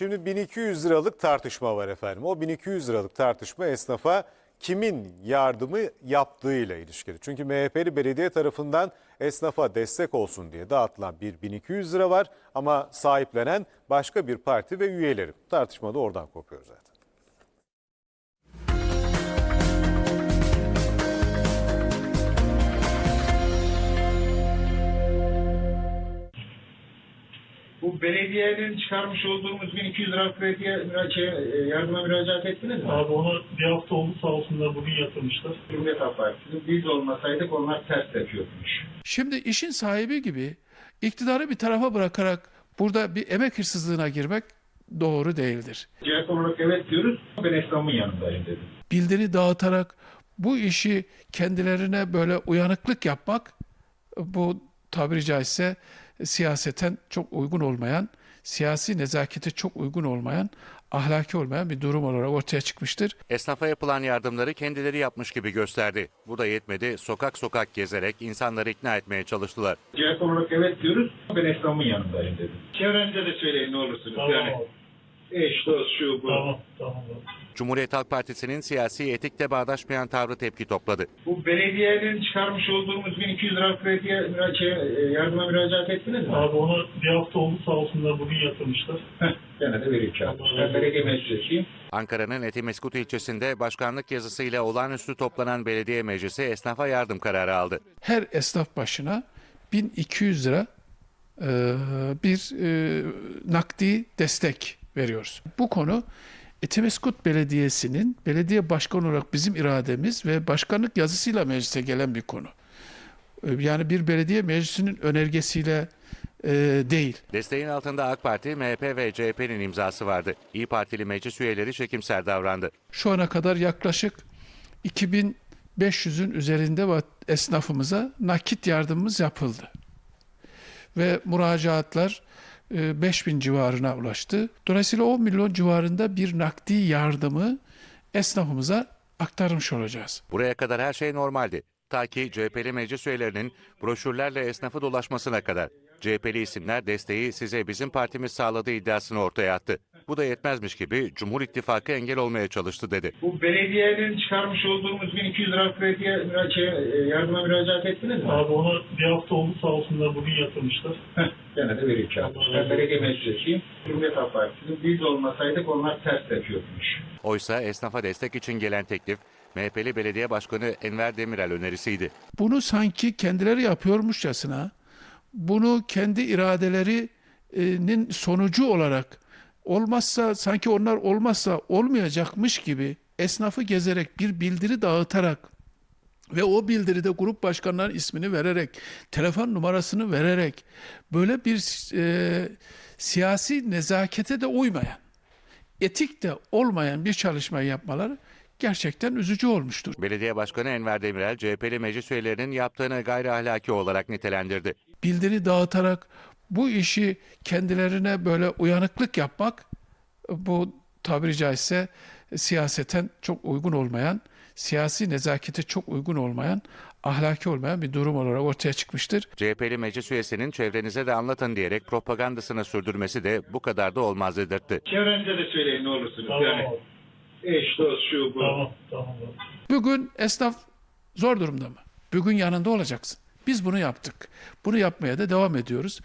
Şimdi 1200 liralık tartışma var efendim. O 1200 liralık tartışma esnafa kimin yardımı yaptığıyla ilişkili. Çünkü MHP'li belediye tarafından esnafa destek olsun diye dağıtılan bir 1200 lira var ama sahiplenen başka bir parti ve üyeleri. Tartışma da oradan kopuyor zaten. Bu belediyenin çıkarmış olduğumuz 1200 lira krediye müra- şey, e, yardıma müracaat ettiniz mi? Abi onu bir hafta oldu sağ olsunlar bugün yatırmışlar. Cumhuriyet Halk Partisi. Biz olmasaydık onlar ters yapıyormuş. Şimdi işin sahibi gibi iktidarı bir tarafa bırakarak burada bir emek hırsızlığına girmek doğru değildir. CHP olarak evet diyoruz. Ben esnafın yanındayım dedim. Bildiri dağıtarak bu işi kendilerine böyle uyanıklık yapmak bu tabiri caizse siyaseten çok uygun olmayan, siyasi nezakete çok uygun olmayan, ahlaki olmayan bir durum olarak ortaya çıkmıştır. Esnafa yapılan yardımları kendileri yapmış gibi gösterdi. Bu da yetmedi. Sokak sokak gezerek insanları ikna etmeye çalıştılar. CHP olarak evet diyoruz. Ben esnafın yanındayım dedim. Çevrenize de söyleyin ne olursunuz. Tamam yani. Eş, dost, şu, bu. Tamam tamam. Cumhuriyet Halk Partisi'nin siyasi etikle bağdaşmayan tavrı tepki topladı. Bu belediyenin çıkarmış olduğumuz 1200 lira krediye şey, e, yardıma müracaat ettiniz mi? Abi onu bir hafta oldu sağ olsunlar bugün yatırmışlar. Heh, Gene de vereyim kağıdı. Ben belediye meclisiyim. Ankara'nın Etimeskut ilçesinde başkanlık yazısıyla olağanüstü toplanan belediye meclisi esnafa yardım kararı aldı. Her esnaf başına 1200 lira e, bir e, nakdi destek veriyoruz. Bu konu Etimeskut Belediyesi'nin belediye başkanı olarak bizim irademiz ve başkanlık yazısıyla meclise gelen bir konu. E, Yani bir belediye meclisinin önergesiyle e, değil. Desteğin altında AK Parti, MHP ve CHP'nin imzası vardı. İyi Partili meclis üyeleri çekimser davrandı. Şu ana kadar yaklaşık 2500'ün üzerinde esnafımıza nakit yardımımız yapıldı. Ve müracaatlar 5000 civarına ulaştı. Dolayısıyla 10 milyon civarında bir nakdi yardımı esnafımıza aktarmış olacağız. Buraya kadar her şey normaldi. Ta ki CHP'li meclis üyelerinin broşürlerle esnafı dolaşmasına kadar. CHP'li isimler desteği size bizim partimiz sağladığı iddiasını ortaya attı. Bu da yetmezmiş gibi Cumhur İttifakı engel olmaya çalıştı dedi. Bu belediyenin çıkarmış olduğumuz 1200 lira krediye şey, e, yardıma müracaat ettiniz mi? Abi onu bir hafta oldu sağ olsunlar bugün yatırmışlar. Heh, Gene de vereyim kağıdı. Ben belediye meclisiyim. Cumhuriyet Halk Partisi. Biz olmasaydık onlar ters yapıyormuş. Oysa esnafa destek için gelen teklif MHP'li belediye başkanı Enver Demirel önerisiydi. Bunu sanki kendileri yapıyormuşçasına, bunu kendi iradelerinin sonucu olarak olmazsa sanki onlar olmazsa olmayacakmış gibi esnafı gezerek bir bildiri dağıtarak ve o bildiride grup başkanlarının ismini vererek, telefon numarasını vererek böyle bir e, siyasi nezakete de uymayan, etik de olmayan bir çalışma yapmaları gerçekten üzücü olmuştur. Belediye Başkanı Enver Demirel, CHP'li meclis üyelerinin yaptığını gayri ahlaki olarak nitelendirdi. bildiri dağıtarak bu işi kendilerine böyle uyanıklık yapmak bu tabiri caizse siyaseten çok uygun olmayan, siyasi nezakete çok uygun olmayan, ahlaki olmayan bir durum olarak ortaya çıkmıştır. CHP'li meclis üyesinin çevrenize de anlatın diyerek propagandasını sürdürmesi de bu kadar da olmaz dedirtti. Çevrenize de söyleyin ne olursunuz. Tamam yani. Eş, dost, şu, bu. Tamam tamam. Bugün esnaf zor durumda mı? Bugün yanında olacaksın. Biz bunu yaptık. Bunu yapmaya da devam ediyoruz.